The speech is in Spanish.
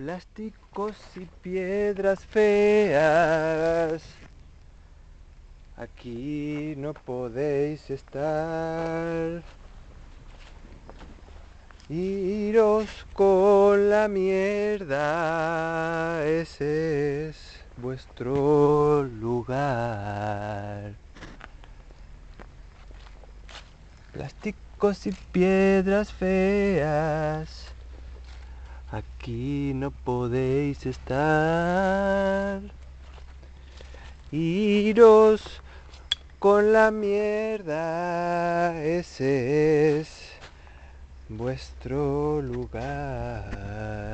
Plásticos y piedras feas. Aquí no podéis estar. Iros con la mierda, ese es vuestro lugar. Plásticos y piedras feas. Aquí no podéis estar. Iros con la mierda, ese es vuestro lugar.